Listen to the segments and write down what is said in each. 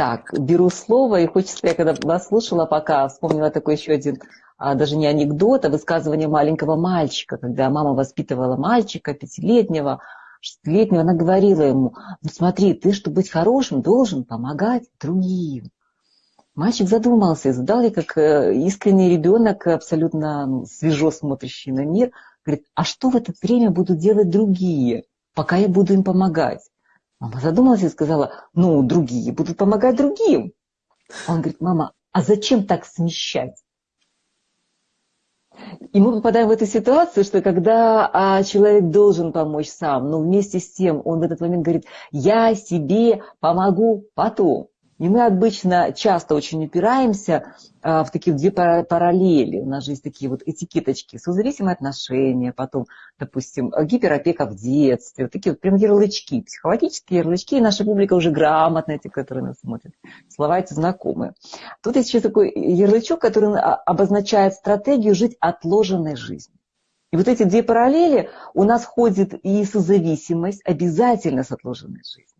Так, беру слово, и хочется, я когда вас слушала, пока вспомнила такой еще один, а, даже не анекдот, а высказывание маленького мальчика, когда мама воспитывала мальчика пятилетнего, шестилетнего, она говорила ему, ну смотри, ты, чтобы быть хорошим, должен помогать другим. Мальчик задумался и задал ей, как э, искренний ребенок, абсолютно свежо смотрящий на мир, говорит, а что в это время будут делать другие, пока я буду им помогать? Мама задумалась и сказала, ну, другие будут помогать другим. Он говорит, мама, а зачем так смещать? И мы попадаем в эту ситуацию, что когда а, человек должен помочь сам, но вместе с тем он в этот момент говорит, я себе помогу потом. И мы обычно часто очень упираемся а, в такие две параллели. У нас же есть такие вот этикеточки, созависимые отношения, потом, допустим, гиперопека в детстве, вот такие вот прям ярлычки, психологические ярлычки, и наша публика уже грамотная, те, которые нас смотрят. Слова эти знакомые. Тут есть еще такой ярлычок, который обозначает стратегию жить отложенной жизнью. И вот эти две параллели у нас ходит и созависимость обязательно с отложенной жизнью.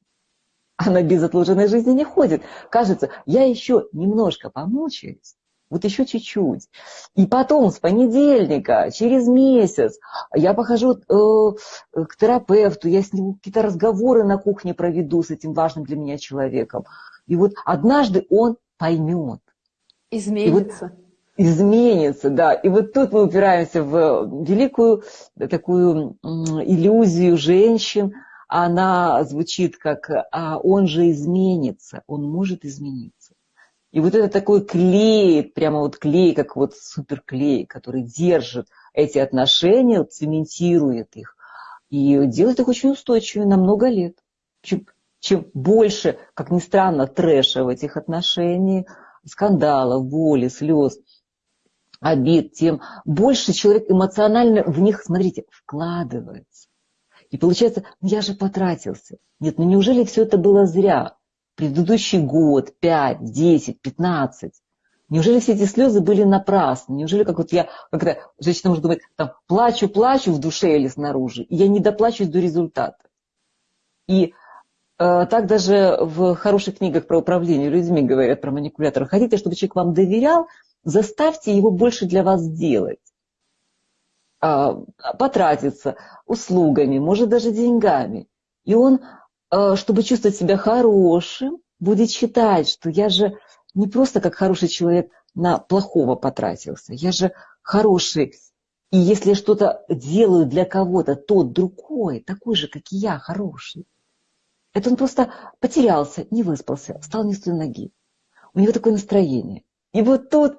Она без отложенной жизни не ходит. Кажется, я еще немножко помучаюсь, вот еще чуть-чуть. И потом с понедельника, через месяц, я похожу э, к терапевту, я с ним какие-то разговоры на кухне проведу с этим важным для меня человеком. И вот однажды он поймет. Изменится. И вот изменится, да. И вот тут мы упираемся в великую такую иллюзию женщин, она звучит как а «он же изменится», он может измениться. И вот это такой клей, прямо вот клей, как вот суперклей, который держит эти отношения, цементирует их и делает их очень устойчивыми на много лет. Чем, чем больше, как ни странно, трэша в этих отношениях, скандалов, боли, слез, обид, тем больше человек эмоционально в них, смотрите, вкладывается. И получается, ну я же потратился. Нет, ну неужели все это было зря? Предыдущий год, 5, 10, 15. Неужели все эти слезы были напрасны? Неужели, как вот я, когда женщина может думать, там, плачу, плачу в душе или снаружи, и я не доплачусь до результата. И э, так даже в хороших книгах про управление людьми говорят про манипуляторов. Хотите, чтобы человек вам доверял, заставьте его больше для вас делать. А, потратиться услугами, может даже деньгами. И он, а, чтобы чувствовать себя хорошим, будет считать, что я же не просто как хороший человек на плохого потратился, я же хороший. И если что-то делаю для кого-то, тот другой, такой же, как и я, хороший. Это он просто потерялся, не выспался, встал не с той ноги. У него такое настроение. И вот тут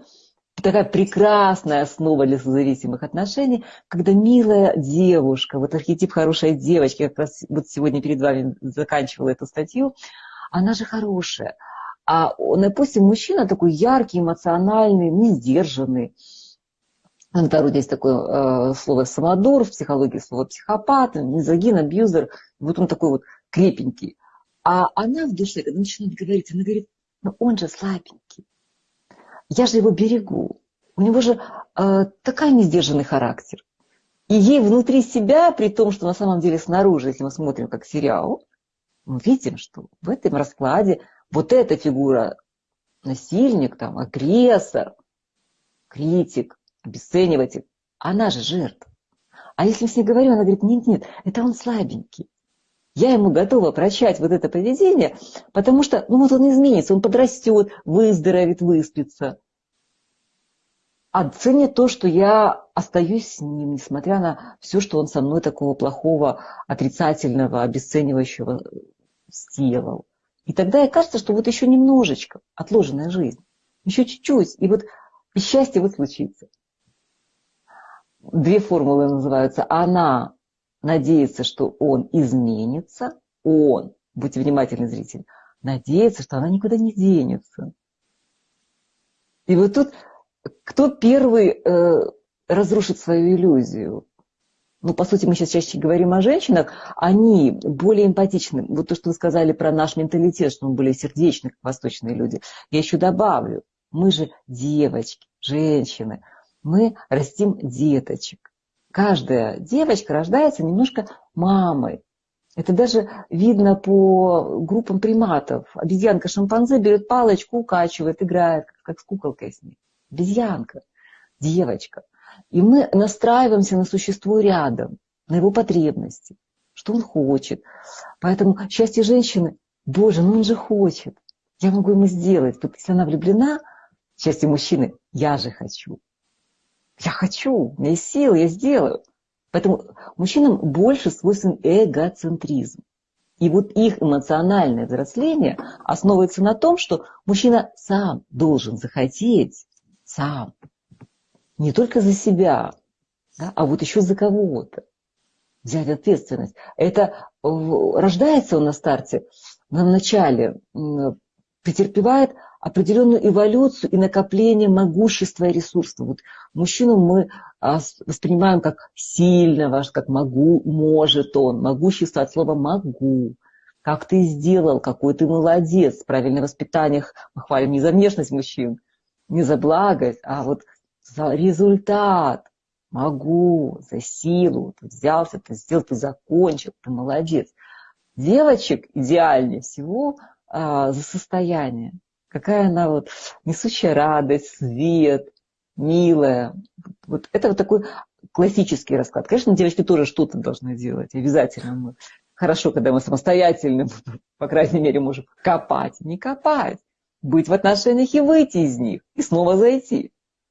такая прекрасная основа для созависимых отношений, когда милая девушка, вот архетип хорошей девочки, как раз вот сегодня перед вами заканчивала эту статью, она же хорошая. А, допустим, мужчина такой яркий, эмоциональный, не сдержанный. В народе есть такое э, слово самодур, в психологии слово психопат, мизогин, абьюзер. Вот он такой вот крепенький. А она в душе, когда начинает говорить, она говорит, ну он же слабенький я же его берегу. У него же э, такой несдержанный характер. И ей внутри себя, при том, что на самом деле снаружи, если мы смотрим как сериал, мы видим, что в этом раскладе вот эта фигура насильник, там, агрессор, критик, обесцениватель, она же жертва. А если с ней говорю, она говорит, нет, нет, это он слабенький. Я ему готова прощать вот это поведение, потому что, ну вот он изменится, он подрастет, выздоровеет, выспится. А ценит то, что я остаюсь с ним, несмотря на все, что он со мной такого плохого, отрицательного, обесценивающего сделал. И тогда и кажется, что вот еще немножечко отложенная жизнь, еще чуть-чуть, и вот счастье вот случится. Две формулы называются. Она надеется, что он изменится, он, будьте внимательны, зритель, надеется, что она никуда не денется. И вот тут кто первый э, разрушит свою иллюзию? Ну, по сути, мы сейчас чаще говорим о женщинах, они более эмпатичны. Вот то, что вы сказали про наш менталитет, что мы более сердечны, как восточные люди. Я еще добавлю, мы же девочки, женщины, мы растим деточек каждая девочка рождается немножко мамой. Это даже видно по группам приматов. Обезьянка шимпанзе берет палочку, укачивает, играет, как с куколкой с ней. Обезьянка, девочка. И мы настраиваемся на существо рядом, на его потребности, что он хочет. Поэтому счастье женщины, боже, ну он же хочет. Я могу ему сделать. Вот если она влюблена, счастье мужчины, я же хочу. Я хочу, у меня есть силы, я сделаю. Поэтому мужчинам больше свойствен эгоцентризм. И вот их эмоциональное взросление основывается на том, что мужчина сам должен захотеть, сам, не только за себя, да, а вот еще за кого-то. Взять ответственность. Это рождается он на старте, на начале, претерпевает определенную эволюцию и накопление могущества и ресурсов. Вот мужчину мы а, воспринимаем как сильного, как могу, может он. Могущество от слова «могу». Как ты сделал, какой ты молодец. Правильное воспитание мы хвалим не за внешность мужчин, не за благость, а вот за результат. Могу, за силу. Ты взялся, ты сделал, ты закончил, ты молодец. Девочек идеальнее всего а, за состояние какая она вот несущая радость, свет, милая. Вот это вот такой классический расклад. Конечно, девочки тоже что-то должны делать, обязательно мы. Хорошо, когда мы самостоятельно, по крайней мере, можем копать. Не копать, быть в отношениях и выйти из них, и снова зайти.